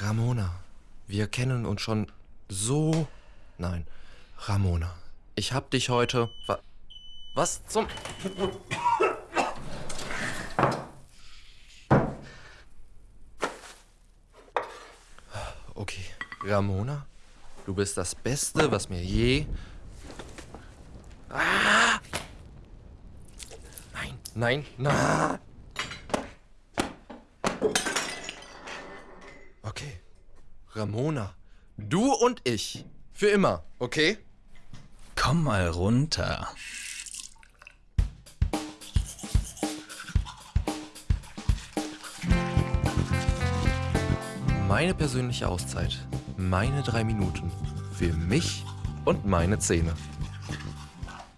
Ramona, wir kennen uns schon so... Nein, Ramona, ich hab dich heute... Wa Was zum... Okay, Ramona, du bist das Beste, was mir je... Ah! Nein, nein, na! Okay, Ramona, du und ich, für immer, okay? Komm mal runter. Meine persönliche Auszeit, meine drei Minuten, für mich und meine Zähne.